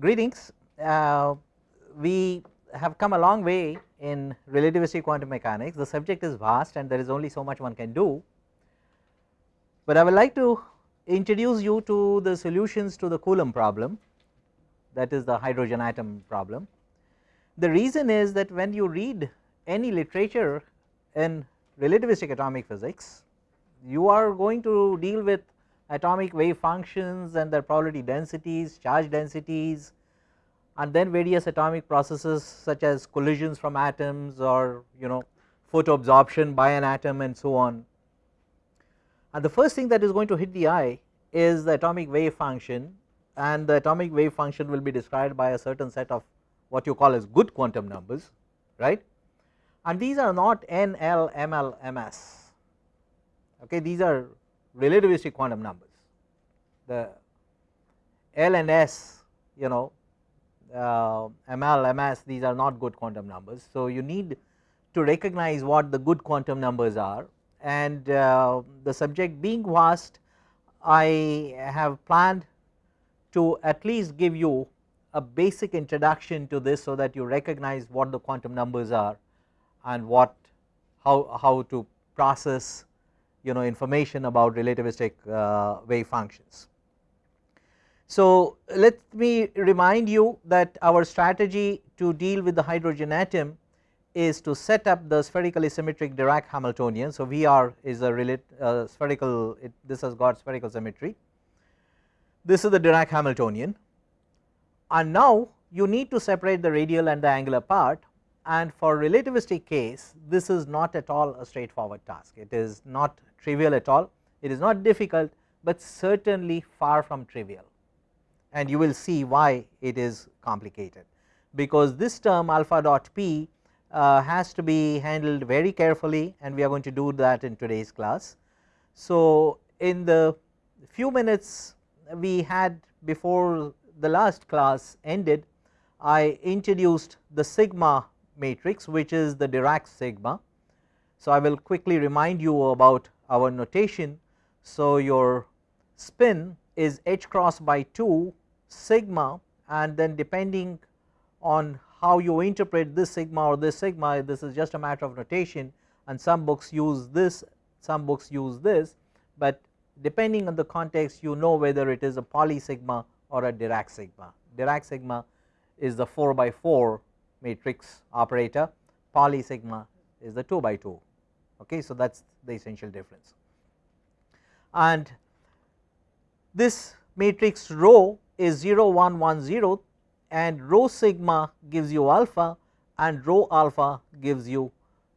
greetings. Uh, we have come a long way in relativistic quantum mechanics. The subject is vast and there is only so much one can do, but I would like to introduce you to the solutions to the Coulomb problem that is the hydrogen atom problem. The reason is that when you read any literature in relativistic atomic physics, you are going to deal with atomic wave functions and their probability densities, charge densities and then various atomic processes such as collisions from atoms or you know photo absorption by an atom and so on. And the first thing that is going to hit the eye is the atomic wave function and the atomic wave function will be described by a certain set of what you call as good quantum numbers right and these are not n, l, m, l, m, s okay these are relativistic quantum numbers the L and S you know uh, ML, MS these are not good quantum numbers. So, you need to recognize what the good quantum numbers are and uh, the subject being vast I have planned to at least give you a basic introduction to this so that you recognize what the quantum numbers are and what how, how to process you know information about relativistic uh, wave functions. So, let me remind you that our strategy to deal with the hydrogen atom is to set up the spherically symmetric Dirac Hamiltonian. So, VR is a relate, uh, spherical it, this has got spherical symmetry this is the Dirac Hamiltonian and now you need to separate the radial and the angular part and for relativistic case this is not at all a straightforward task it is not trivial at all it is not difficult but certainly far from trivial and you will see why it is complicated because this term alpha dot p uh, has to be handled very carefully and we are going to do that in today's class. So, in the few minutes we had before the last class ended I introduced the sigma matrix which is the Dirac sigma. So, I will quickly remind you about our notation. So, your spin is h cross by 2 sigma and then depending on how you interpret this sigma or this sigma this is just a matter of notation and some books use this some books use this, but depending on the context you know whether it is a Pauli sigma or a Dirac sigma. Dirac sigma is the 4 by 4 matrix operator, Pauli sigma is the 2 by 2 okay. So, that is the essential difference and this matrix rho is 0 1 1 0 and rho sigma gives you alpha and rho alpha gives you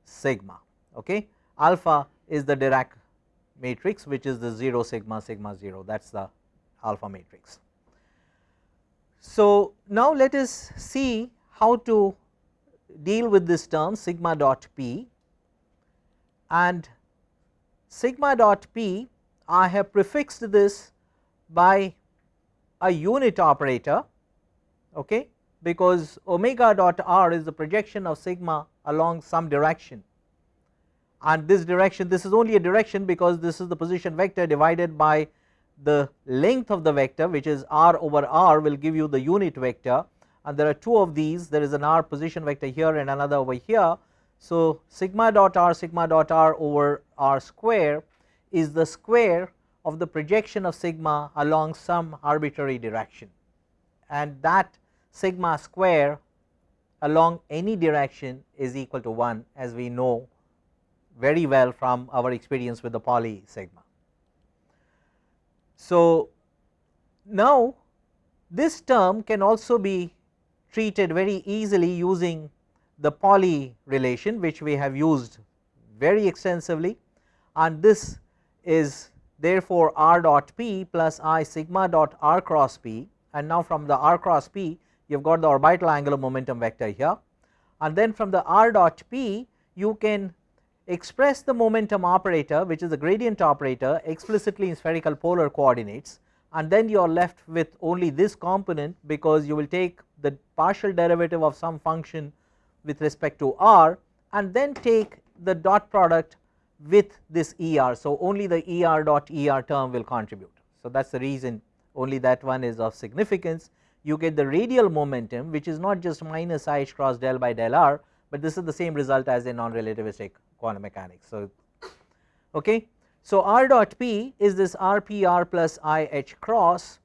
sigma okay. Alpha is the Dirac matrix which is the 0 sigma sigma 0 that is the alpha matrix. So, now let us see how to deal with this term sigma dot p and sigma dot p I have prefixed this by a unit operator okay? Because omega dot r is the projection of sigma along some direction. And this direction this is only a direction because this is the position vector divided by the length of the vector which is r over r will give you the unit vector. And there are two of these. There is an r position vector here and another over here. So, sigma dot r sigma dot r over r square is the square of the projection of sigma along some arbitrary direction and that sigma square along any direction is equal to 1 as we know very well from our experience with the Pauli sigma. So, now this term can also be treated very easily using the Pauli relation which we have used very extensively and this is therefore r dot p plus i sigma dot r cross p. And now from the r cross p you have got the orbital angular momentum vector here. And then from the r dot p you can express the momentum operator which is the gradient operator explicitly in spherical polar coordinates. And then you are left with only this component because you will take the partial derivative of some function with respect to r and then take the dot product with this ER. So, only the ER dot ER term will contribute. So, that is the reason only that one is of significance you get the radial momentum which is not just minus i h cross del by del r, but this is the same result as in non relativistic quantum mechanics. So, okay. so r dot p is this r p r plus i h cross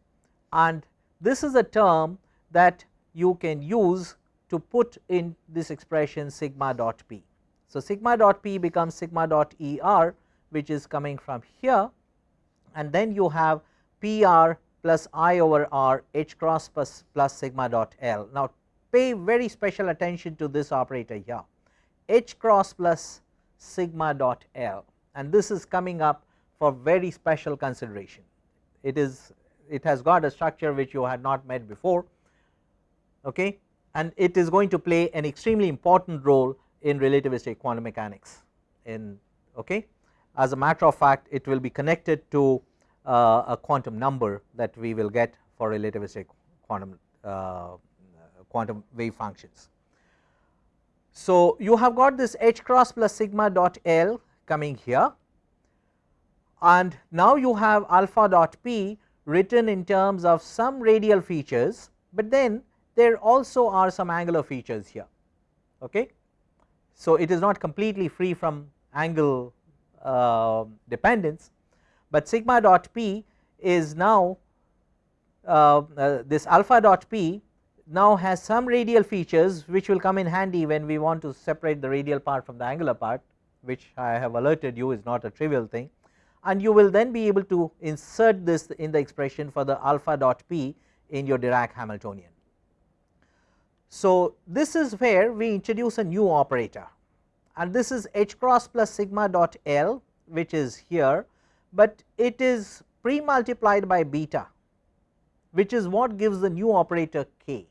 and this is a term that you can use to put in this expression sigma dot p. So, sigma dot p becomes sigma dot E r which is coming from here and then you have P r plus I over r h cross plus, plus sigma dot L. Now, pay very special attention to this operator here h cross plus sigma dot L and this is coming up for very special consideration. It is it has got a structure which you had not met before okay and it is going to play an extremely important role in relativistic quantum mechanics in okay as a matter of fact it will be connected to uh, a quantum number that we will get for relativistic quantum uh, quantum wave functions. So, you have got this h cross plus sigma dot L coming here and now you have alpha dot p written in terms of some radial features, but then there also are some angular features here. Okay. So, it is not completely free from angle uh, dependence, but sigma dot p is now uh, uh, this alpha dot p now has some radial features which will come in handy when we want to separate the radial part from the angular part which I have alerted you is not a trivial thing and you will then be able to insert this in the expression for the alpha dot p in your Dirac Hamiltonian. So, this is where we introduce a new operator and this is h cross plus sigma dot L which is here, but it is pre multiplied by beta which is what gives the new operator k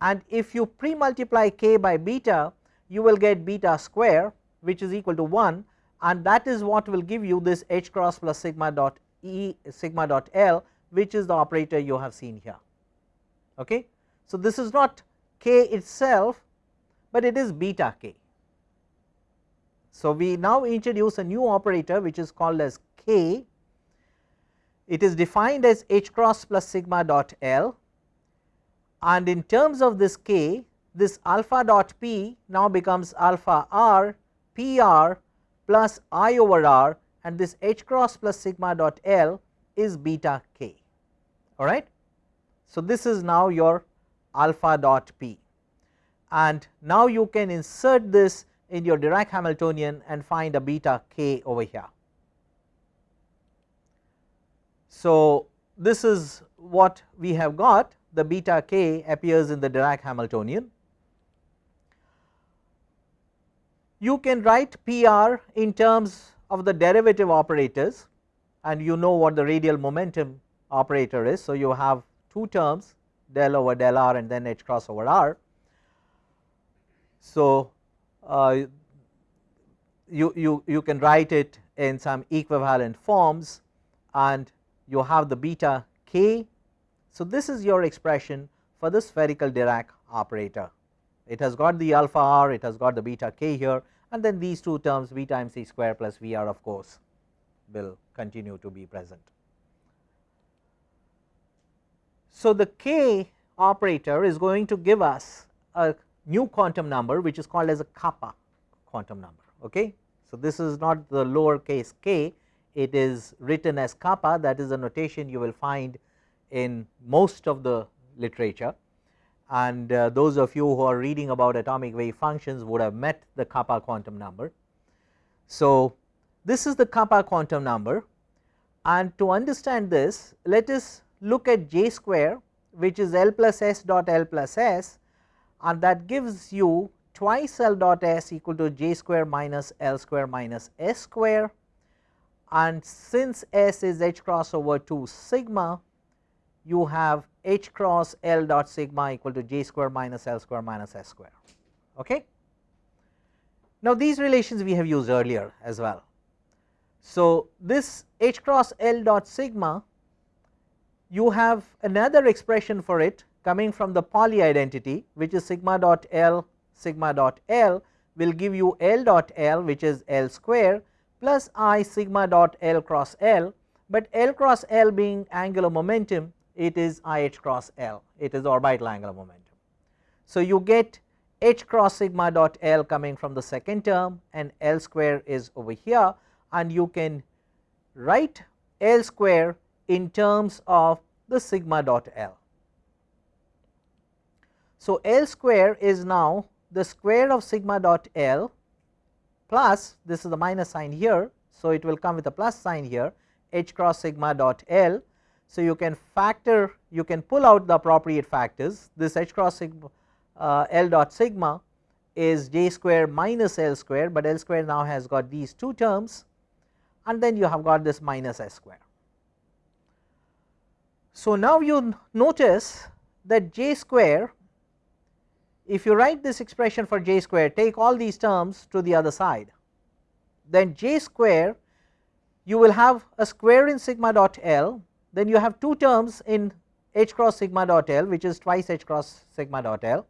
and if you pre multiply k by beta you will get beta square which is equal to 1 and that is what will give you this h cross plus sigma dot e sigma dot l which is the operator you have seen here. Okay. So, this is not k itself, but it is beta k. So, we now introduce a new operator which is called as k, it is defined as h cross plus sigma dot l and in terms of this k this alpha dot p now becomes alpha r p r plus i over r and this h cross plus sigma dot l is beta k alright. So, this is now your alpha dot p and now you can insert this in your Dirac Hamiltonian and find a beta k over here. So, this is what we have got the beta k appears in the Dirac Hamiltonian. You can write PR in terms of the derivative operators and you know what the radial momentum operator is. So, you have two terms del over del r and then h cross over r. So, uh, you, you, you can write it in some equivalent forms and you have the beta k so, this is your expression for the spherical Dirac operator. It has got the alpha r, it has got the beta k here and then these two terms v times c square plus v r of course will continue to be present. So, the k operator is going to give us a new quantum number which is called as a kappa quantum number. Okay. So, this is not the lower case k, it is written as kappa that is a notation you will find in most of the literature and uh, those of you who are reading about atomic wave functions would have met the kappa quantum number. So, this is the kappa quantum number and to understand this let us look at j square which is L plus S dot L plus S and that gives you twice L dot S equal to j square minus L square minus S square and since S is h cross over 2 sigma you have h cross L dot sigma equal to j square minus L square minus S square. Okay. Now, these relations we have used earlier as well. So, this h cross L dot sigma you have another expression for it coming from the Pauli identity which is sigma dot L sigma dot L will give you L dot L which is L square plus I sigma dot L cross L, but L cross L being angular momentum it is I h cross L, it is orbital angular momentum. So, you get h cross sigma dot L coming from the second term and L square is over here. And you can write L square in terms of the sigma dot L. So, L square is now the square of sigma dot L plus this is the minus sign here. So, it will come with a plus sign here h cross sigma dot L. So, you can factor you can pull out the appropriate factors this h cross sigma uh, L dot sigma is j square minus L square, but L square now has got these two terms and then you have got this minus S square. So, now you notice that j square if you write this expression for j square take all these terms to the other side then j square you will have a square in sigma dot L then you have two terms in h cross sigma dot L which is twice h cross sigma dot L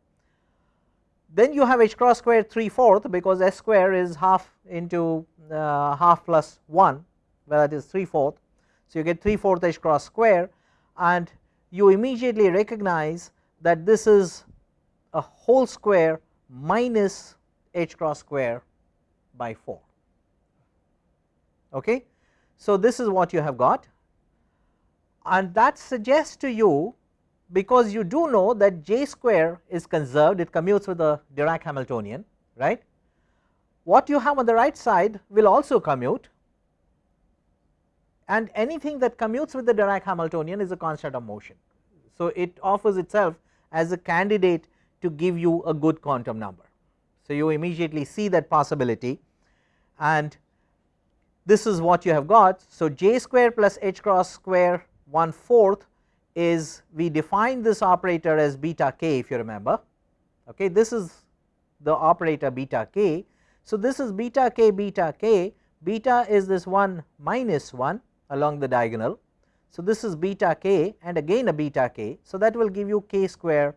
then you have h cross square 3 fourth because s square is half into uh, half plus 1 where that is 3 fourth. So, you get 3 fourth h cross square and you immediately recognize that this is a whole square minus h cross square by 4. Okay. So, this is what you have got and that suggests to you because you do know that j square is conserved it commutes with the Dirac Hamiltonian right. What you have on the right side will also commute and anything that commutes with the Dirac Hamiltonian is a constant of motion. So, it offers itself as a candidate to give you a good quantum number. So, you immediately see that possibility and this is what you have got. So, j square plus h cross square 1 fourth is we define this operator as beta k if you remember okay this is the operator beta k so this is beta k beta k beta is this 1 minus 1 along the diagonal. So this is beta k and again a beta k. So that will give you k square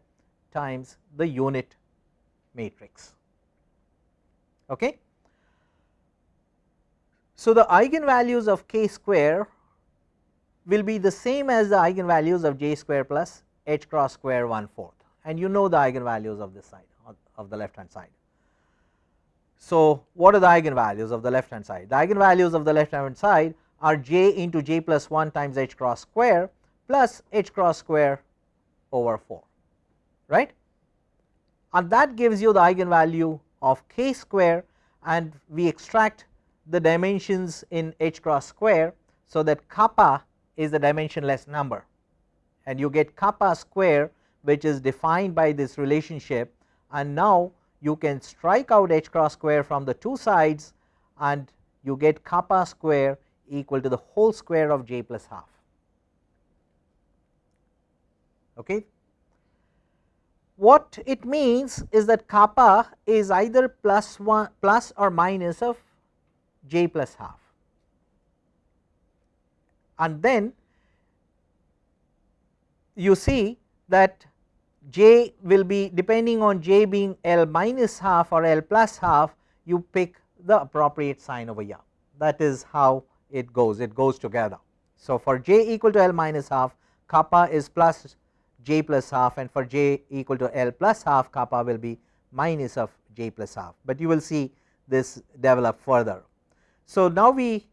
times the unit matrix. Okay? So the eigenvalues of k square will be the same as the eigenvalues of j square plus h cross square 1 fourth. And you know the eigenvalues of this side of the left hand side. So, what are the eigenvalues of the left hand side? The eigenvalues of the left hand side are j into j plus 1 times h cross square plus h cross square over 4 right? And that gives you the eigenvalue of k square and we extract the dimensions in h cross square so that kappa is the dimensionless number. And you get kappa square which is defined by this relationship. And now you can strike out h cross square from the two sides and you get kappa square equal to the whole square of j plus half. Okay. What it means is that kappa is either plus 1 plus or minus of j plus half and then you see that j will be depending on j being L minus half or L plus half you pick the appropriate sign over here that is how it goes it goes together. So, for j equal to L minus half kappa is plus j plus half and for j equal to L plus half kappa will be minus of j plus half, but you will see this develop further. So, now we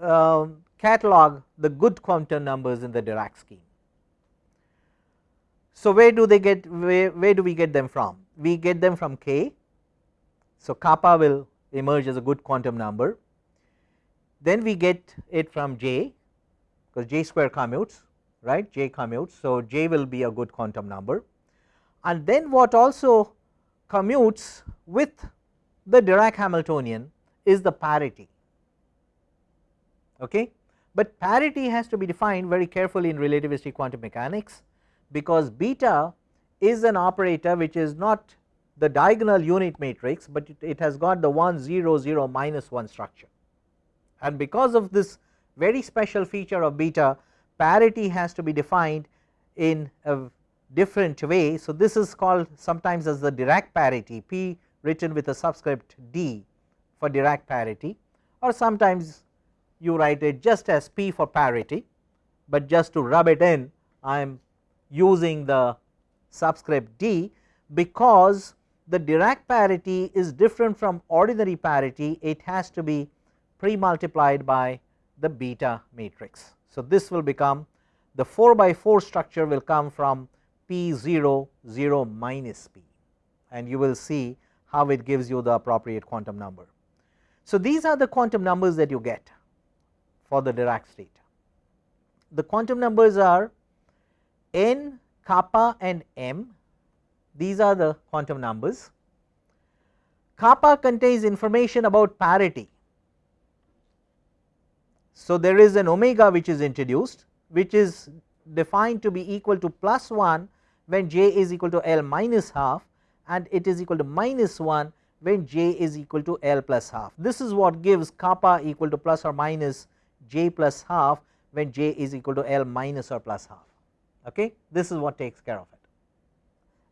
um, catalog the good quantum numbers in the Dirac scheme. So, where do they get where, where do we get them from? We get them from k. So, kappa will emerge as a good quantum number. Then we get it from j because j square commutes right j commutes. So, j will be a good quantum number and then what also commutes with the Dirac Hamiltonian is the parity. Okay but parity has to be defined very carefully in relativistic quantum mechanics because beta is an operator which is not the diagonal unit matrix, but it, it has got the 1 0 0 minus 1 structure and because of this very special feature of beta parity has to be defined in a different way. So, this is called sometimes as the Dirac parity P written with a subscript d for Dirac parity or sometimes you write it just as p for parity but just to rub it in I am using the subscript d because the Dirac parity is different from ordinary parity it has to be pre multiplied by the beta matrix. So, this will become the 4 by 4 structure will come from p 0 0 minus p and you will see how it gives you the appropriate quantum number. So, these are the quantum numbers that you get for the Dirac state. The quantum numbers are n, kappa and m these are the quantum numbers. Kappa contains information about parity. So, there is an omega which is introduced which is defined to be equal to plus 1 when j is equal to L minus half and it is equal to minus 1 when j is equal to L plus half. This is what gives kappa equal to plus or minus j plus half when j is equal to L minus or plus half. Okay? This is what takes care of it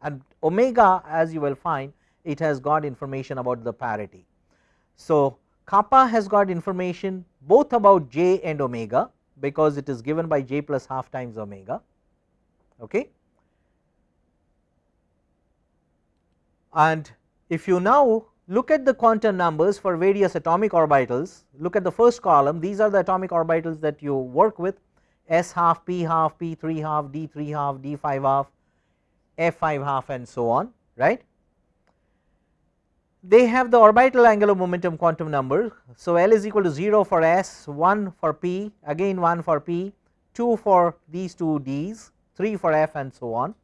and omega as you will find it has got information about the parity. So, kappa has got information both about j and omega because it is given by j plus half times omega. Okay. And if you now look at the quantum numbers for various atomic orbitals, look at the first column these are the atomic orbitals that you work with s half, p half, p 3 half, d 3 half, d 5 half f 5 half and so on right. They have the orbital angular momentum quantum number. So, L is equal to 0 for s, 1 for p, again 1 for p, 2 for these two d's, 3 for f and so on.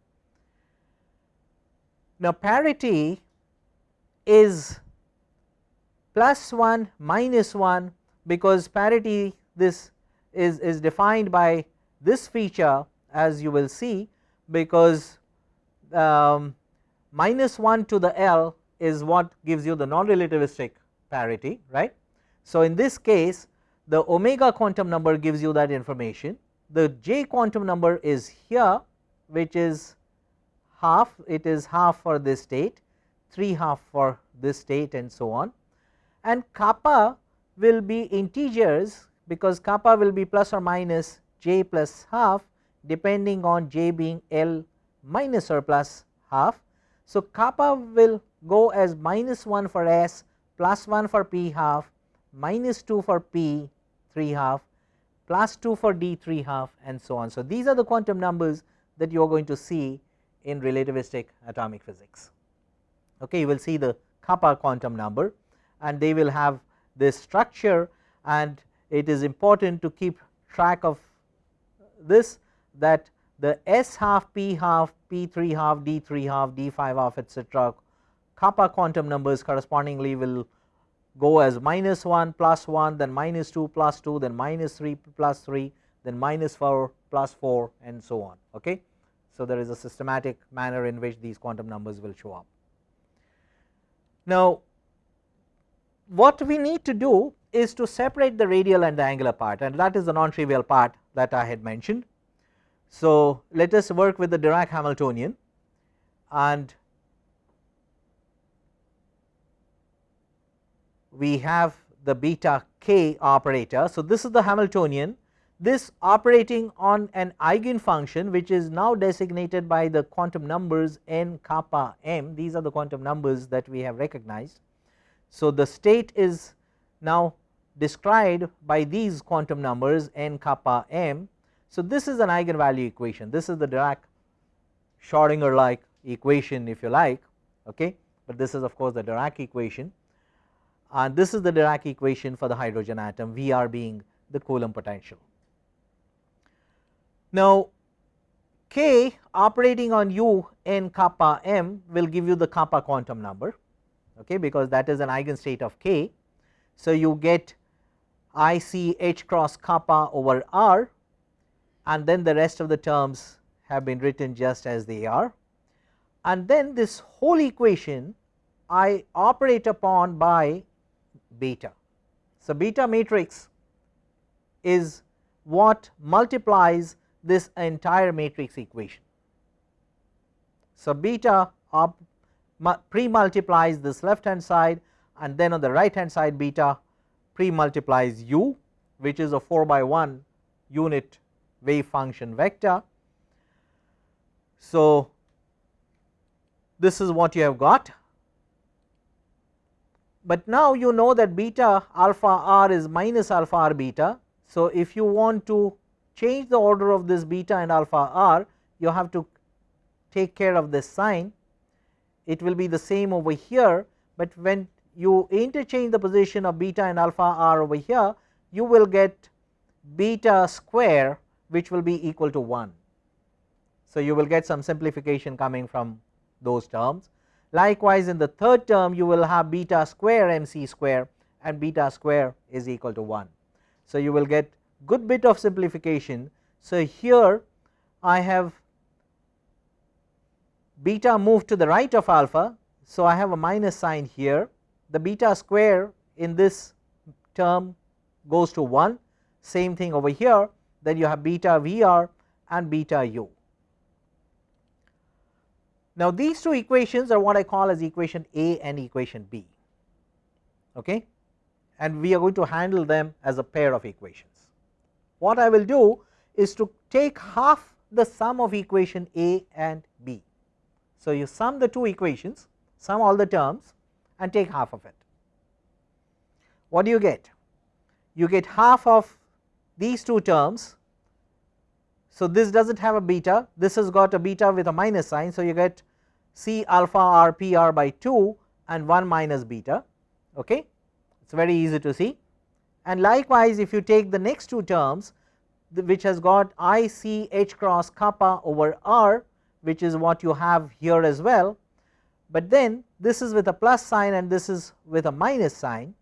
Now, parity is plus 1 minus 1 because parity this is, is defined by this feature as you will see because um, minus 1 to the L is what gives you the non relativistic parity right. So, in this case the omega quantum number gives you that information the j quantum number is here which is half it is half for this state 3 half for this state and so on and kappa will be integers because kappa will be plus or minus j plus half depending on j being L minus or plus half. So, kappa will go as minus 1 for s plus 1 for p half minus 2 for p 3 half plus 2 for d 3 half and so on. So, these are the quantum numbers that you are going to see in relativistic atomic physics. Okay, you will see the kappa quantum number and they will have this structure and it is important to keep track of this that the S half, P half, P 3 half, D 3 half, D 5 half etcetera kappa quantum numbers correspondingly will go as minus 1 plus 1 then minus 2 plus 2 then minus 3 plus 3 then minus 4 plus 4 and so on. Okay. So, there is a systematic manner in which these quantum numbers will show up. Now, what we need to do is to separate the radial and the angular part and that is the non trivial part that I had mentioned. So, let us work with the Dirac Hamiltonian and we have the beta k operator. So, this is the Hamiltonian. This operating on an eigen function which is now designated by the quantum numbers n kappa m. These are the quantum numbers that we have recognized. So, the state is now described by these quantum numbers n kappa m. So, this is an eigenvalue equation. This is the Dirac Schrodinger like equation if you like okay, but this is of course the Dirac equation and this is the Dirac equation for the hydrogen atom Vr being the Coulomb potential. Now, k operating on u n kappa m will give you the kappa quantum number okay, because that is an eigenstate of k. So, you get I c h cross kappa over r and then the rest of the terms have been written just as they are and then this whole equation I operate upon by beta. So, beta matrix is what multiplies this entire matrix equation. So, beta pre multiplies this left hand side and then on the right hand side beta pre multiplies u which is a 4 by 1 unit wave function vector. So, this is what you have got, but now you know that beta alpha r is minus alpha r beta. So, if you want to change the order of this beta and alpha r you have to take care of this sign it will be the same over here, but when you interchange the position of beta and alpha r over here you will get beta square which will be equal to 1. So, you will get some simplification coming from those terms. Likewise, in the third term you will have beta square m c square and beta square is equal to 1. So, you will get good bit of simplification. So, here I have beta moved to the right of alpha. So, I have a minus sign here the beta square in this term goes to 1 same thing over here then you have beta Vr and beta u. Now, these two equations are what I call as equation A and equation B okay and we are going to handle them as a pair of equations. What I will do is to take half the sum of equation A and B. So, you sum the two equations sum all the terms and take half of it. What do you get? You get half of these two terms. So, this does not have a beta, this has got a beta with a minus sign. So, you get C alpha r p r by 2 and 1 minus beta, okay. it is very easy to see. And likewise, if you take the next two terms which has got I C h cross kappa over r which is what you have here as well, but then this is with a plus sign and this is with a minus sign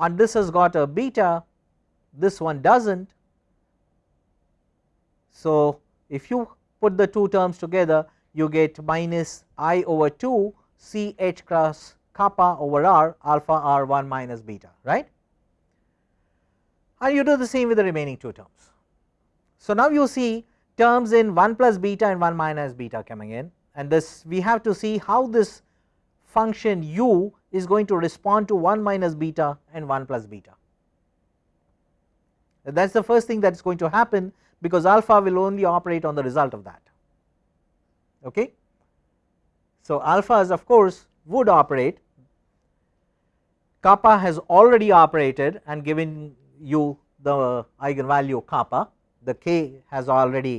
and this has got a beta this one does not. So, if you put the two terms together you get minus i over 2 c h cross kappa over r alpha r 1 minus beta right and you do the same with the remaining two terms. So, now you see terms in 1 plus beta and 1 minus beta coming in and this we have to see how this function u is going to respond to 1 minus beta and 1 plus beta. That is the first thing that is going to happen because alpha will only operate on the result of that. Okay. So, alphas of course would operate kappa has already operated and given you the eigenvalue kappa the k has already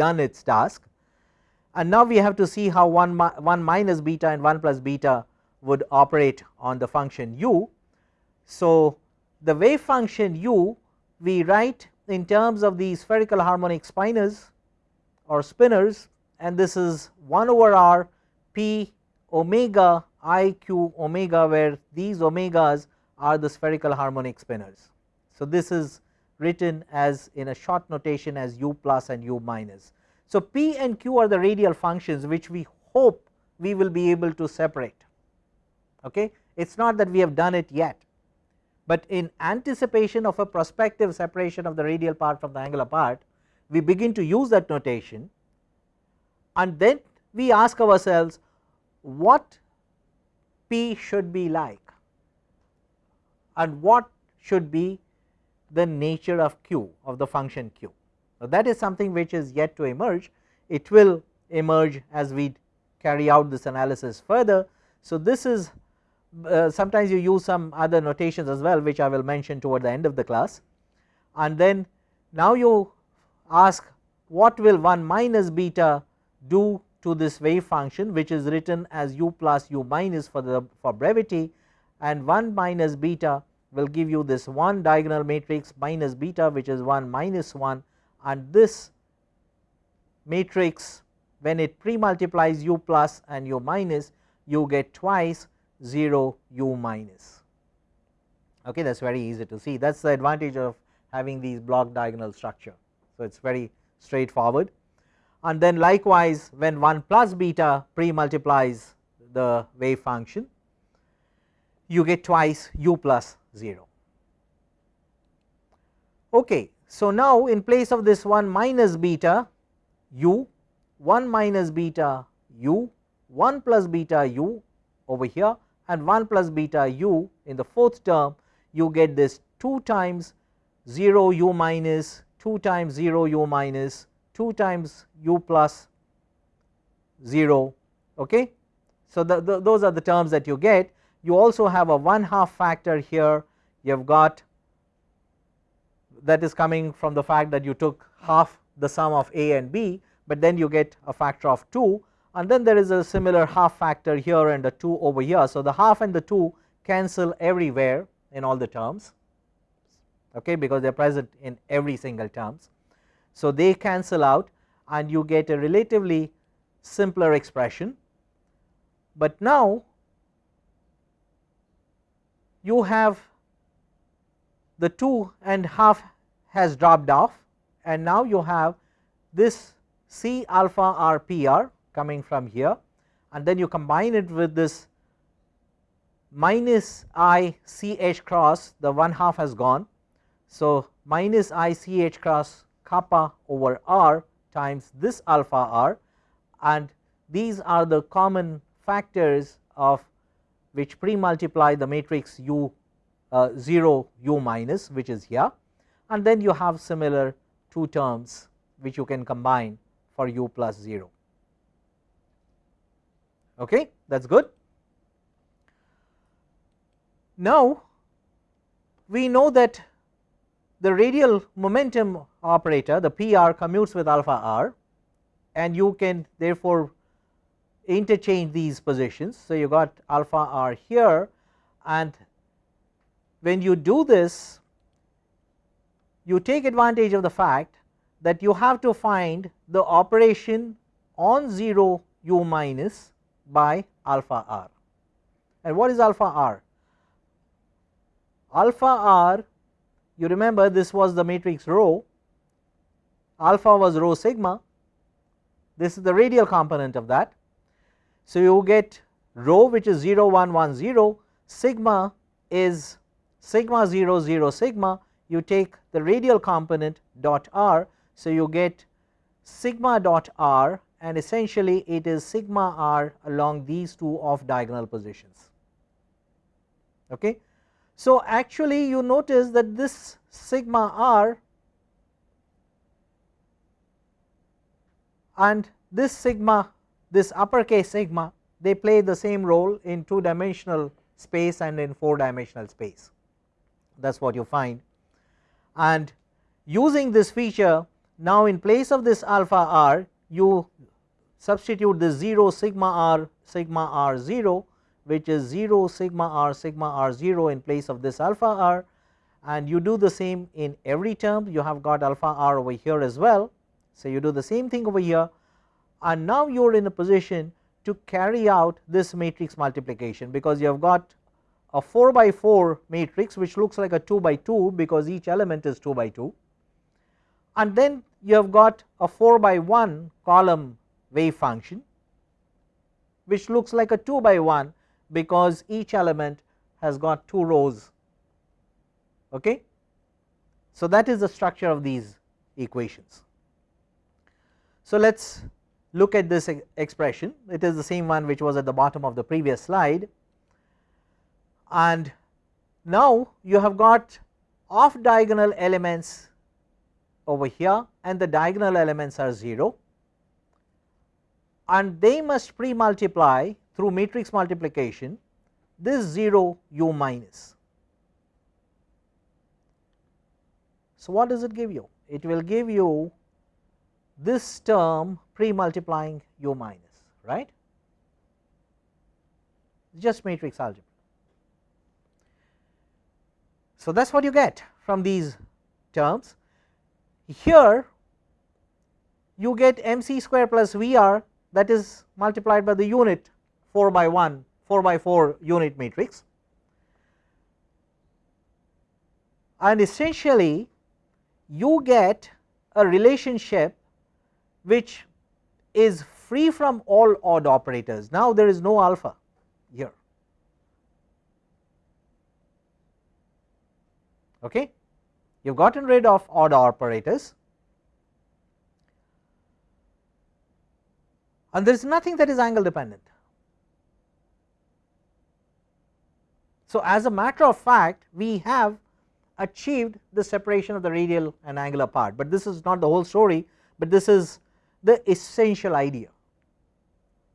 done its task and now we have to see how 1, 1 minus beta and 1 plus beta would operate on the function u. So, the wave function u we write in terms of the spherical harmonic spinors or spinners and this is 1 over r p omega i q omega where these omegas are the spherical harmonic spinners. So, this is written as in a short notation as u plus and u minus. So, p and q are the radial functions which we hope we will be able to separate okay it is not that we have done it yet, but in anticipation of a prospective separation of the radial part from the angular part we begin to use that notation and then we ask ourselves what p should be like and what should be the nature of q of the function q. Now, that is something which is yet to emerge, it will emerge as we carry out this analysis further. So, this is uh, sometimes you use some other notations as well which I will mention toward the end of the class. And then now you ask what will 1 minus beta do to this wave function which is written as u plus u minus for the for brevity and 1 minus beta will give you this one diagonal matrix minus beta which is 1 minus 1 and this matrix when it pre multiplies u plus and u minus you get twice 0 u minus okay that is very easy to see that is the advantage of having these block diagonal structure. So, it is very straightforward and then likewise when 1 plus beta pre multiplies the wave function you get twice u plus 0. Okay. So, now in place of this 1 minus beta u 1 minus beta u 1 plus beta u over here and 1 plus beta u in the fourth term you get this 2 times 0 u minus 2 times 0 u minus 2 times u plus 0 okay. So, the, the, those are the terms that you get. You also have a 1 half factor here. You have got that is coming from the fact that you took half the sum of a and b, but then you get a factor of 2 and then there is a similar half factor here and a 2 over here. So, the half and the 2 cancel everywhere in all the terms okay, because they are present in every single terms. So, they cancel out and you get a relatively simpler expression, but now you have the 2 and half has dropped off and now you have this C alpha r p r coming from here and then you combine it with this minus i c h cross the 1 half has gone. So, minus i c h cross kappa over r times this alpha r and these are the common factors of which pre multiply the matrix u uh, 0 u minus which is here and then you have similar two terms which you can combine for u plus 0 okay that is good. Now we know that the radial momentum operator the PR commutes with alpha r and you can therefore interchange these positions. So, you got alpha r here and when you do this you take advantage of the fact that you have to find the operation on 0 u minus by alpha r. And what is alpha r? Alpha r you remember this was the matrix rho, alpha was rho sigma, this is the radial component of that. So, you get rho which is 0 1 1 0, sigma is sigma 0 0 sigma you take the radial component dot r. So, you get sigma dot r and essentially it is sigma r along these two off diagonal positions. Okay. So, actually you notice that this sigma r and this sigma this uppercase sigma they play the same role in two dimensional space and in four dimensional space that is what you find and using this feature now in place of this alpha r you substitute the 0 sigma r sigma r 0 which is 0 sigma r sigma r 0 in place of this alpha r. And you do the same in every term. You have got alpha r over here as well. So, you do the same thing over here. And now you are in a position to carry out this matrix multiplication because you have got a 4 by 4 matrix which looks like a 2 by 2 because each element is 2 by 2 and then you have got a 4 by 1 column wave function which looks like a 2 by 1 because each element has got 2 rows. Okay. So, that is the structure of these equations. So, let us look at this expression it is the same one which was at the bottom of the previous slide and now you have got off diagonal elements over here and the diagonal elements are 0 and they must pre multiply through matrix multiplication this 0 u minus. So, what does it give you? It will give you this term pre multiplying u minus right just matrix algebra. So, that is what you get from these terms. Here you get m c square plus V r that is multiplied by the unit 4 by 1 4 by 4 unit matrix and essentially you get a relationship which is free from all odd operators. Now, there is no alpha here okay. You have gotten rid of odd operators and there is nothing that is angle dependent. So, as a matter of fact we have achieved the separation of the radial and angular part, but this is not the whole story, but this is the essential idea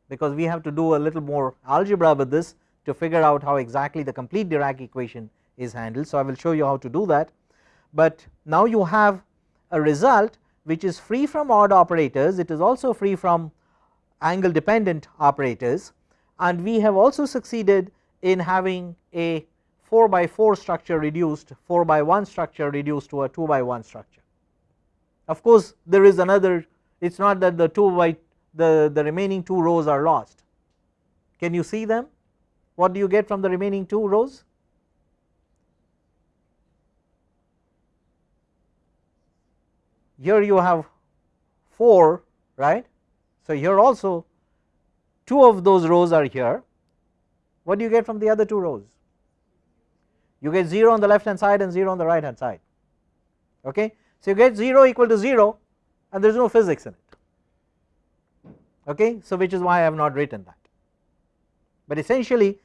because we have to do a little more algebra with this to figure out how exactly the complete Dirac equation is handled. So, I will show you how to do that, but now you have a result which is free from odd operators, it is also free from angle dependent operators and we have also succeeded in having a 4 by 4 structure reduced 4 by 1 structure reduced to a 2 by 1 structure. Of course, there is another it is not that the 2 by the, the remaining 2 rows are lost. Can you see them? What do you get from the remaining 2 rows? Here you have 4 right. So, here also 2 of those rows are here. What do you get from the other 2 rows? You get 0 on the left hand side and 0 on the right hand side. Okay. So, you get 0 equal to 0 and there is no physics in it. Okay. So, which is why I have not written that, but essentially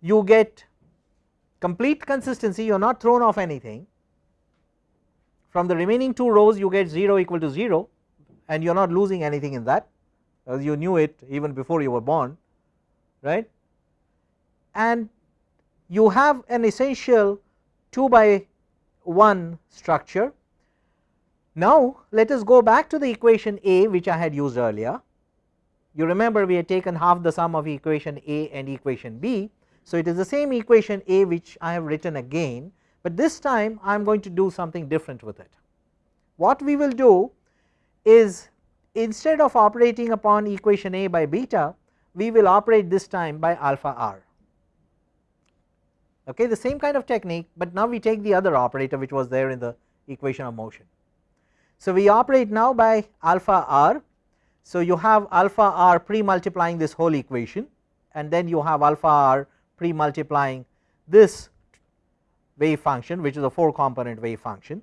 you get complete consistency you are not thrown off anything from the remaining 2 rows you get 0 equal to 0 and you are not losing anything in that as you knew it even before you were born right and you have an essential 2 by 1 structure. Now let us go back to the equation A which I had used earlier you remember we had taken half the sum of equation A and equation B. So, it is the same equation A which I have written again, but this time I am going to do something different with it. What we will do is instead of operating upon equation A by beta we will operate this time by alpha r okay the same kind of technique, but now we take the other operator which was there in the equation of motion. So, we operate now by alpha r. So, you have alpha r pre multiplying this whole equation and then you have alpha r pre multiplying this wave function which is a 4 component wave function.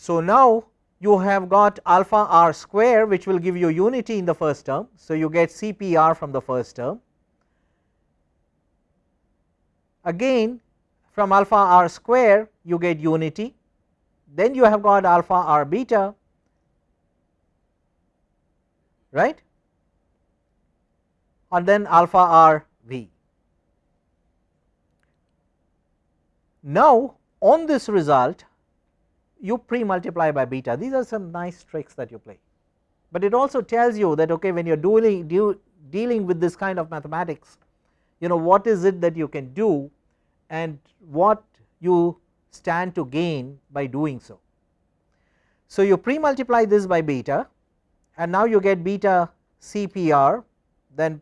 So, now you have got alpha r square which will give you unity in the first term. So, you get CPR from the first term again from alpha r square you get unity then you have got alpha r beta right and then alpha r v. Now on this result you pre multiply by beta. These are some nice tricks that you play, but it also tells you that okay when you are dealing, dealing with this kind of mathematics you know what is it that you can do and what you stand to gain by doing so. So, you pre multiply this by beta and now you get beta CPR then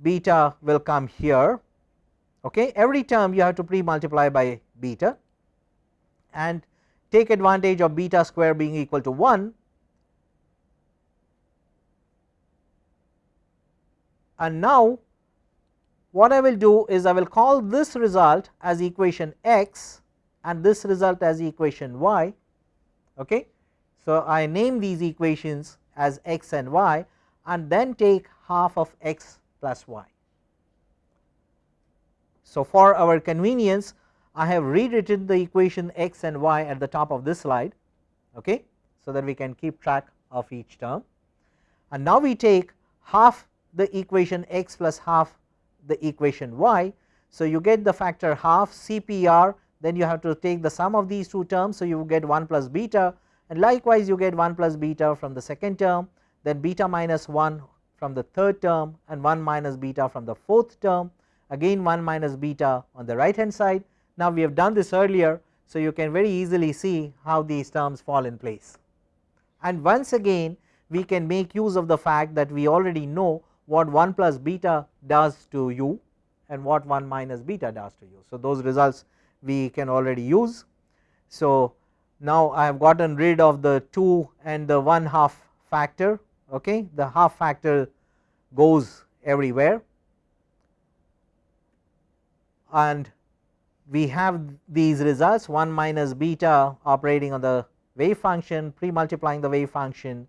beta will come here. Okay every term you have to pre multiply by beta and take advantage of beta square being equal to 1 and now what I will do is I will call this result as equation x and this result as equation y. Okay. So, I name these equations as x and y and then take half of x plus y. So, for our convenience I have rewritten the equation x and y at the top of this slide okay, so that we can keep track of each term and now we take half the equation x plus half the equation y. So, you get the factor half CPR then you have to take the sum of these two terms. So, you get 1 plus beta and likewise you get 1 plus beta from the second term then beta minus 1 from the third term and 1 minus beta from the fourth term again 1 minus beta on the right hand side. Now, we have done this earlier. So, you can very easily see how these terms fall in place and once again we can make use of the fact that we already know what 1 plus beta does to u and what 1 minus beta does to u. So, those results we can already use. So, now I have gotten rid of the 2 and the 1 half factor okay the half factor goes everywhere and we have these results 1 minus beta operating on the wave function pre multiplying the wave function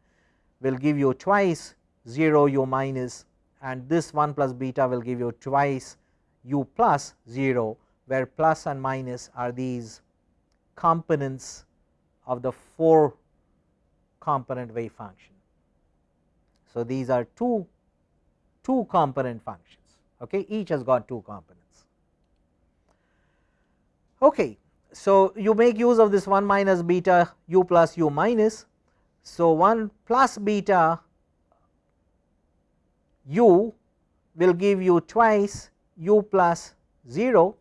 will give you twice 0 u minus and this 1 plus beta will give you twice u plus 0 where plus and minus are these components of the 4 component wave function. So, these are two two component functions okay each has got two components. Okay. So, you make use of this 1 minus beta u plus u minus. So, 1 plus beta u will give you twice u plus 0.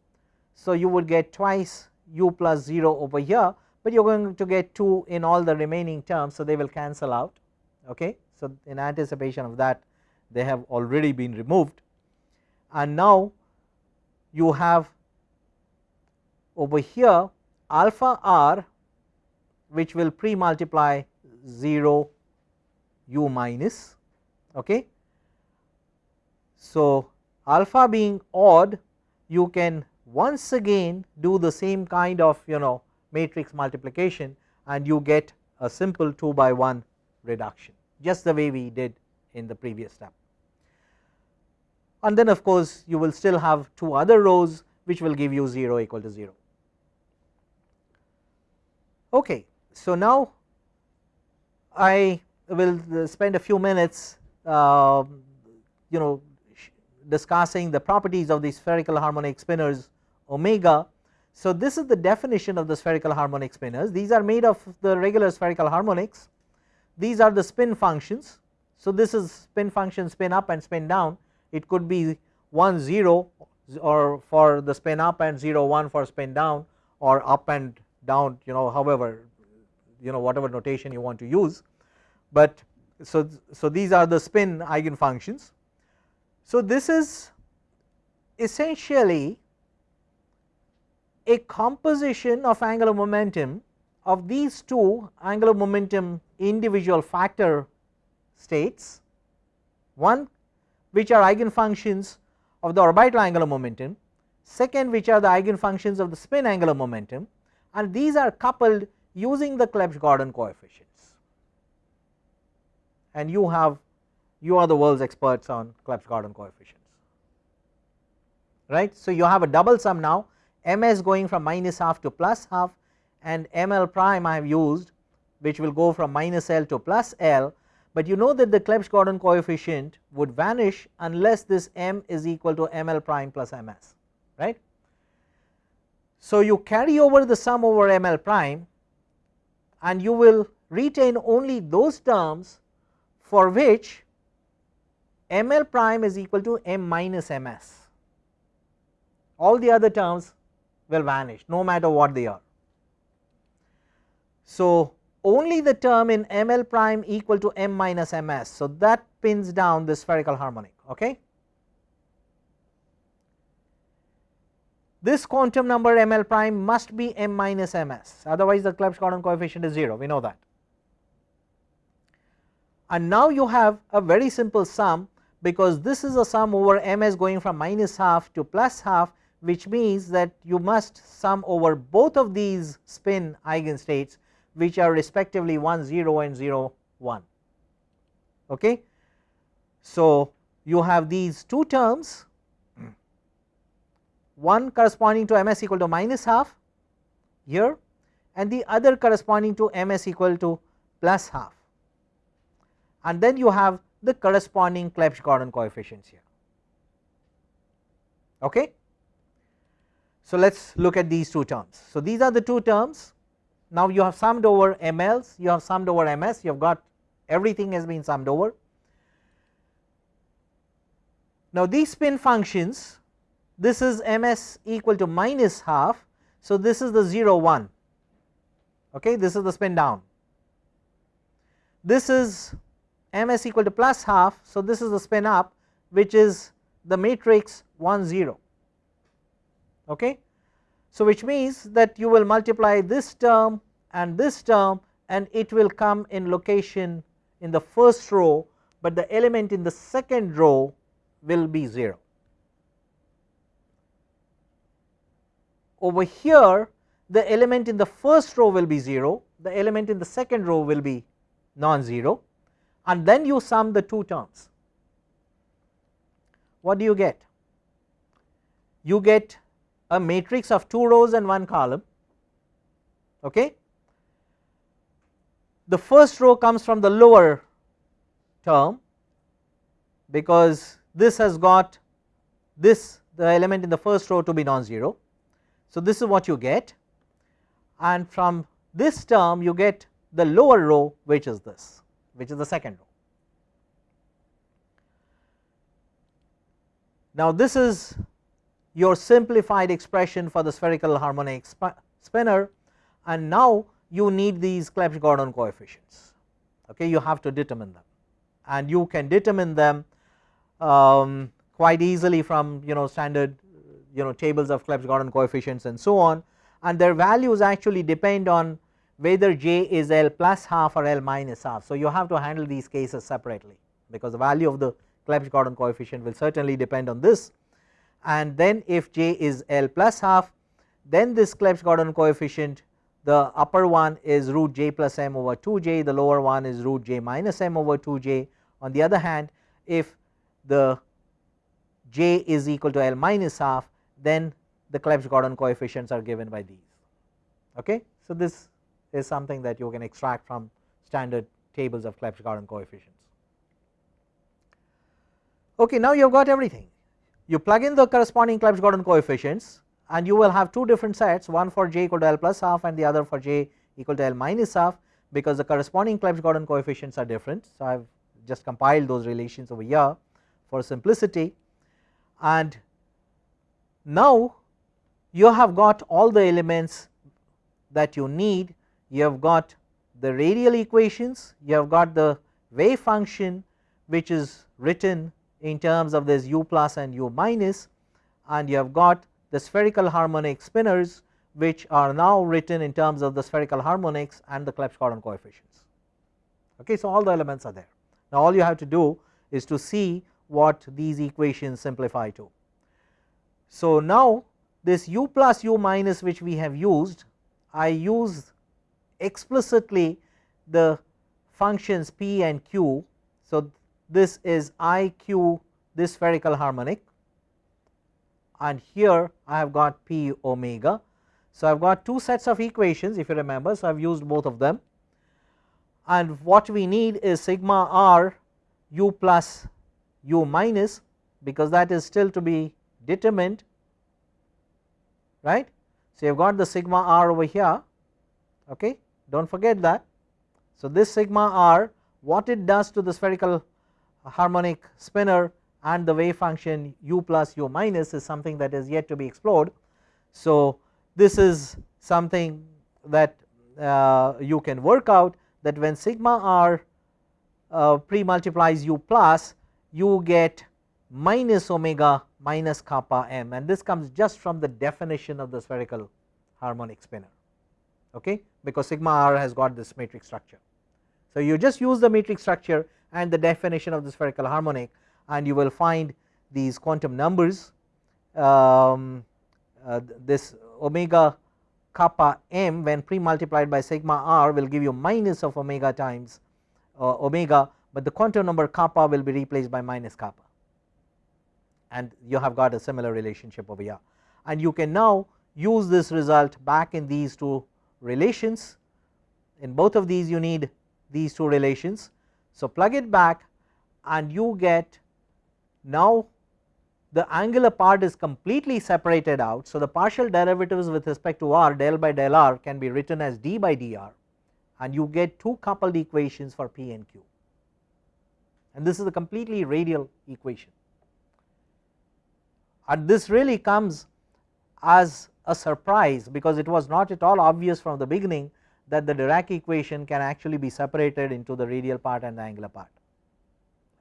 So, you would get twice u plus 0 over here, but you are going to get 2 in all the remaining terms. So, they will cancel out. Okay. So, in anticipation of that they have already been removed and now you have over here alpha r which will pre multiply 0 u minus. Okay. So, alpha being odd you can once again do the same kind of you know matrix multiplication and you get a simple 2 by 1 reduction just the way we did in the previous step. And then of course, you will still have two other rows which will give you 0 equal to 0. Okay. So, now I will spend a few minutes uh, you know discussing the properties of the spherical harmonic spinors omega. So, this is the definition of the spherical harmonic spinors these are made of the regular spherical harmonics these are the spin functions. So, this is spin function spin up and spin down it could be 1 0 or for the spin up and 0 1 for spin down or up and down you know however you know whatever notation you want to use, but so, so these are the spin eigen functions. So, this is essentially a composition of angular momentum of these two angular momentum individual factor states. One which are eigenfunctions of the orbital angular momentum. Second which are the eigenfunctions of the spin angular momentum and these are coupled using the Clebsch Gordan coefficients. And you have you are the world's experts on Clebsch Gordan coefficients. Right. So, you have a double sum now. Ms going from minus half to plus half and ml prime I have used which will go from minus L to plus L, but you know that the Clebsch Gordan coefficient would vanish unless this m is equal to ml prime plus ms right. So, you carry over the sum over ml prime and you will retain only those terms for which ml prime is equal to m minus ms all the other terms will vanish no matter what they are. So, only the term in ml prime equal to m minus ms. So, that pins down the spherical harmonic. Okay. This quantum number ml prime must be m minus ms otherwise the Clebsch Gordan coefficient is 0 we know that. And now you have a very simple sum because this is a sum over ms going from minus half to plus half which means that you must sum over both of these spin eigenstates which are respectively 1 0 and 0 1 okay. So, you have these two terms one corresponding to ms equal to minus half here and the other corresponding to ms equal to plus half and then you have the corresponding Clebsch Gordan coefficients here okay. So, let us look at these two terms. So, these are the two terms now you have summed over mls, you have summed over ms, you have got everything has been summed over. Now these spin functions, this is ms equal to minus half, so this is the 0 1, okay, this is the spin down. This is ms equal to plus half, so this is the spin up which is the matrix 1 0, okay. So, which means that you will multiply this term and this term and it will come in location in the first row, but the element in the second row will be 0. Over here the element in the first row will be 0, the element in the second row will be non-zero and then you sum the two terms. What do you get? You get a matrix of 2 rows and 1 column. Okay. The first row comes from the lower term because this has got this the element in the first row to be non-zero. So, this is what you get and from this term you get the lower row which is this which is the second row. Now, this is your simplified expression for the spherical harmonic spinor and now you need these Clebsch Gordan coefficients okay you have to determine them and you can determine them um, quite easily from you know standard you know tables of Clebsch Gordan coefficients and so on and their values actually depend on whether j is L plus half or L minus half. So, you have to handle these cases separately because the value of the Clebsch Gordan coefficient will certainly depend on this and then if j is L plus half then this Clebsch Gordan coefficient the upper one is root j plus m over 2j the lower one is root j minus m over 2j on the other hand if the j is equal to L minus half then the Clebsch Gordan coefficients are given by these okay. So this is something that you can extract from standard tables of Clebsch Gordan coefficients. Okay now you have got everything you plug in the corresponding Clebsch Gordan coefficients and you will have two different sets one for j equal to L plus half and the other for j equal to L minus half because the corresponding Clebsch Gordan coefficients are different. So, I have just compiled those relations over here for simplicity and now you have got all the elements that you need you have got the radial equations you have got the wave function which is written in terms of this u plus and u minus and you have got the spherical harmonic spinors which are now written in terms of the spherical harmonics and the Clebsch Gordan coefficients. Okay, so, all the elements are there. Now, all you have to do is to see what these equations simplify to. So, now this u plus u minus which we have used I use explicitly the functions p and q. So, this is I q this spherical harmonic and here I have got p omega. So, I have got two sets of equations if you remember. So, I have used both of them and what we need is sigma r u plus u minus because that is still to be determined right. So, you have got the sigma r over here okay do not forget that. So, this sigma r what it does to the spherical harmonic spinor and the wave function u plus u minus is something that is yet to be explored. So, this is something that uh, you can work out that when sigma r uh, pre multiplies u plus you get minus omega minus kappa m and this comes just from the definition of the spherical harmonic spinor okay because sigma r has got this matrix structure. So, you just use the matrix structure and the definition of the spherical harmonic and you will find these quantum numbers um, uh, this omega kappa m when pre multiplied by sigma r will give you minus of omega times uh, omega, but the quantum number kappa will be replaced by minus kappa and you have got a similar relationship over here and you can now use this result back in these two relations in both of these you need these two relations. So, plug it back and you get now the angular part is completely separated out. So, the partial derivatives with respect to r del by del r can be written as d by dr and you get two coupled equations for p and q and this is a completely radial equation and this really comes as a surprise because it was not at all obvious from the beginning that the Dirac equation can actually be separated into the radial part and the angular part.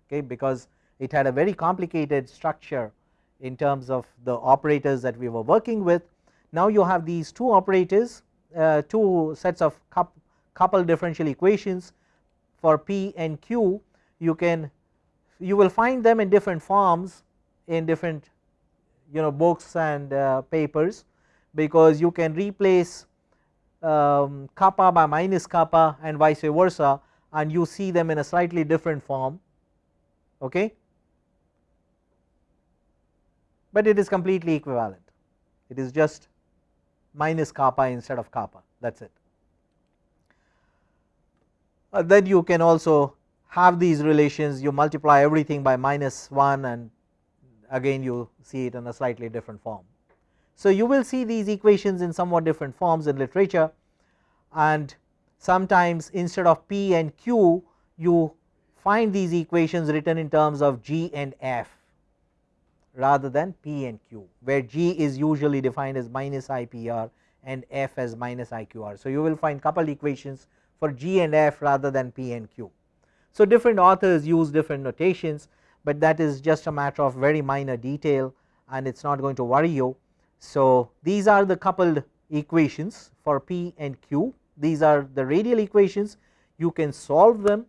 Okay? Because it had a very complicated structure in terms of the operators that we were working with. Now you have these two operators uh, two sets of coupled differential equations for P and Q. You can you will find them in different forms in different you know books and uh, papers because you can replace um, kappa by minus kappa and vice versa and you see them in a slightly different form okay? But it is completely equivalent. It is just minus kappa instead of kappa. That is it. Uh, then you can also have these relations. You multiply everything by minus 1 and again you see it in a slightly different form. So, you will see these equations in somewhat different forms in literature and sometimes instead of p and q you find these equations written in terms of g and f rather than p and q where g is usually defined as minus IPR and f as minus IQR. So, you will find coupled equations for g and f rather than p and q. So, different authors use different notations, but that is just a matter of very minor detail and it is not going to worry you. So, these are the coupled equations for p and q these are the radial equations you can solve them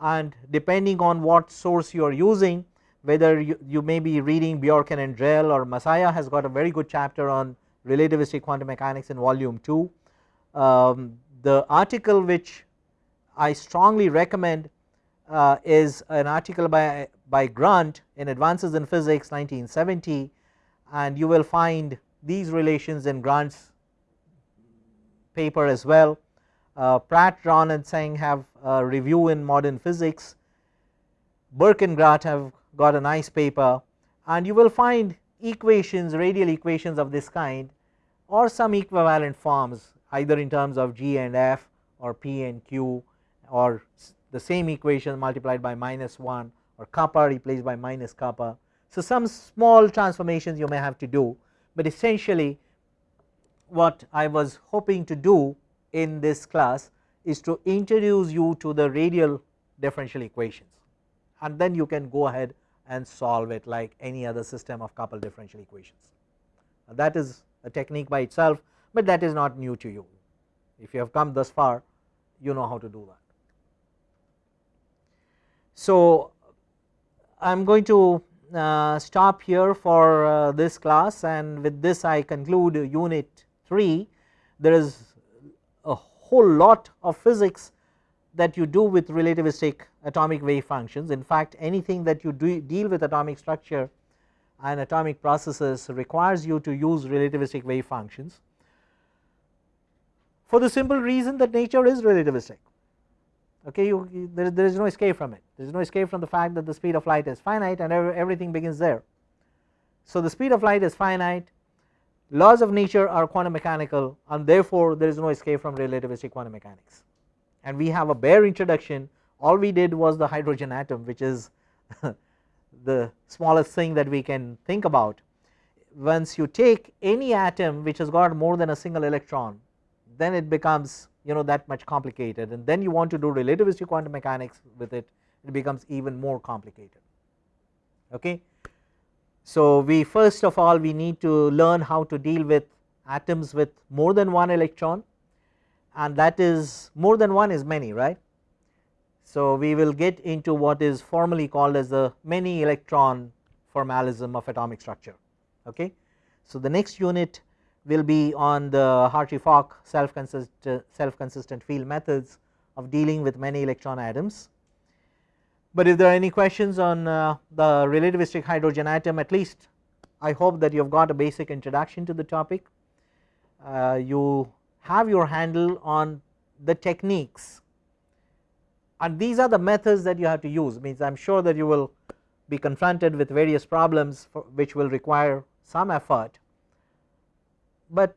and depending on what source you are using whether you, you may be reading Bjorken and Drell or Messiah has got a very good chapter on relativistic quantum mechanics in volume 2. Um, the article which I strongly recommend uh, is an article by, by Grant in Advances in Physics 1970 and you will find these relations in Grant's paper as well. Uh, Pratt, Ron and Tseng have a review in modern physics, Burke and Grant have got a nice paper. And you will find equations radial equations of this kind or some equivalent forms either in terms of g and f or p and q or the same equation multiplied by minus 1 or kappa replaced by minus kappa. So, some small transformations you may have to do, but essentially what I was hoping to do in this class is to introduce you to the radial differential equations and then you can go ahead and solve it like any other system of coupled differential equations. That is a technique by itself, but that is not new to you. If you have come thus far, you know how to do that. So, I am going to uh, stop here for uh, this class and with this I conclude unit 3. There is a whole lot of physics that you do with relativistic atomic wave functions. In fact, anything that you do deal with atomic structure and atomic processes requires you to use relativistic wave functions for the simple reason that nature is relativistic. Okay, you, there, there is no escape from it. There is no escape from the fact that the speed of light is finite and everything begins there. So, the speed of light is finite, laws of nature are quantum mechanical and therefore, there is no escape from relativistic quantum mechanics and we have a bare introduction all we did was the hydrogen atom which is the smallest thing that we can think about. Once you take any atom which has got more than a single electron then it becomes you know that much complicated and then you want to do relativistic quantum mechanics with it it becomes even more complicated okay. So we first of all we need to learn how to deal with atoms with more than one electron and that is more than one is many right. So, we will get into what is formally called as the many electron formalism of atomic structure okay. So, the next unit will be on the Hartree-Fock self consistent self consistent field methods of dealing with many electron atoms. But if there are any questions on uh, the relativistic hydrogen atom at least I hope that you have got a basic introduction to the topic. Uh, you have your handle on the techniques and these are the methods that you have to use means I am sure that you will be confronted with various problems which will require some effort, but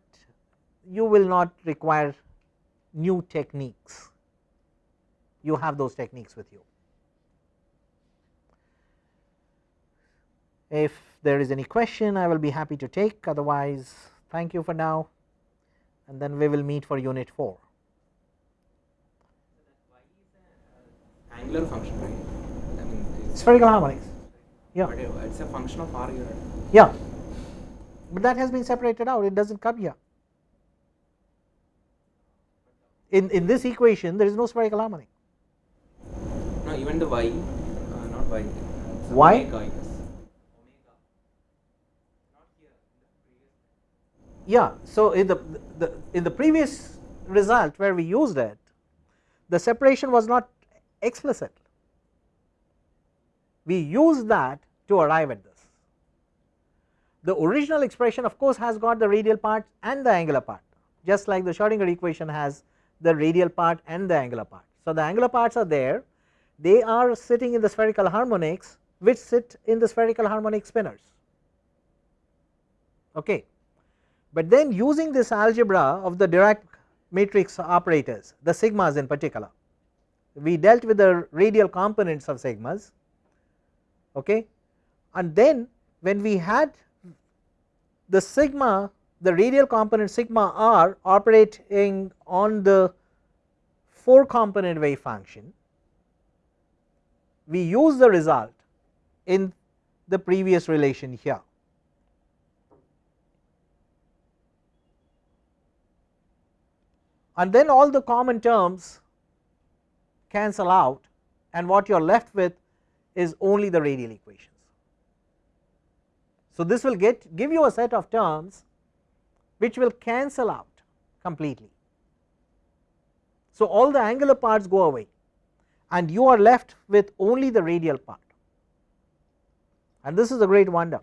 you will not require new techniques you have those techniques with you. If there is any question I will be happy to take otherwise thank you for now and then we will meet for unit 4. Angular function, right? I mean, spherical harmonics. Yeah. It's a function of R. Yeah. But that has been separated out, it does not come here. In, in this equation, there is no spherical harmonic. No, even the Y, uh, not Y. it's Y? Omega, Yeah. So, in the, the in the previous result where we used it, the separation was not explicit. We used that to arrive at this, The original expression of course has got the radial part and the angular part just like the Schrodinger equation has the radial part and the angular part. So, the angular parts are there they are sitting in the spherical harmonics which sit in the spherical harmonic spinors. Okay. But then using this algebra of the Dirac matrix operators the sigmas in particular we dealt with the radial components of sigmas okay and then when we had the sigma the radial component sigma r operating on the 4 component wave function we use the result in the previous relation here. And then all the common terms cancel out and what you are left with is only the radial equations. So, this will get give you a set of terms which will cancel out completely. So, all the angular parts go away and you are left with only the radial part and this is a great wonder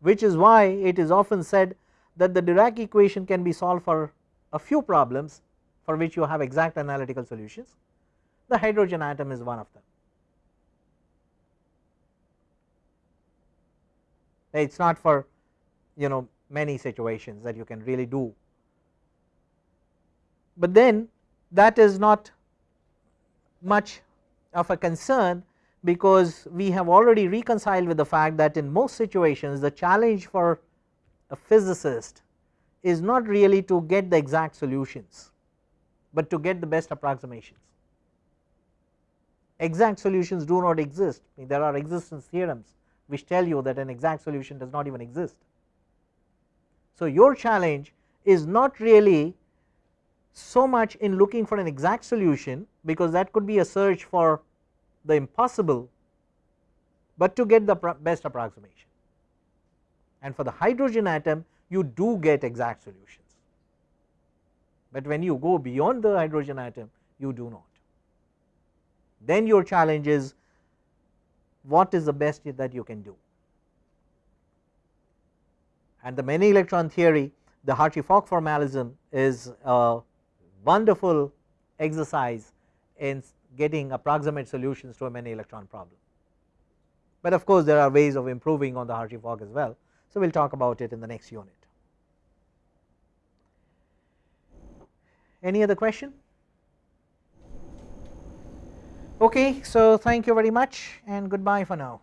which is why it is often said that the Dirac equation can be solved for a few problems for which you have exact analytical solutions the hydrogen atom is one of them. It is not for you know many situations that you can really do, but then that is not much of a concern because we have already reconciled with the fact that in most situations the challenge for a physicist is not really to get the exact solutions, but to get the best approximations. Exact solutions do not exist. There are existence theorems which tell you that an exact solution does not even exist. So, your challenge is not really so much in looking for an exact solution because that could be a search for the impossible, but to get the best approximation and for the hydrogen atom you do get exact solutions, but when you go beyond the hydrogen atom you do not. Then your challenge is what is the best that you can do and the many electron theory the Hartree-Fock formalism is a wonderful exercise in getting approximate solutions to a many electron problem. But of course, there are ways of improving on the Hartree-Fock as well. So, we will talk about it in the next unit. Any other question? Okay, so thank you very much and goodbye for now.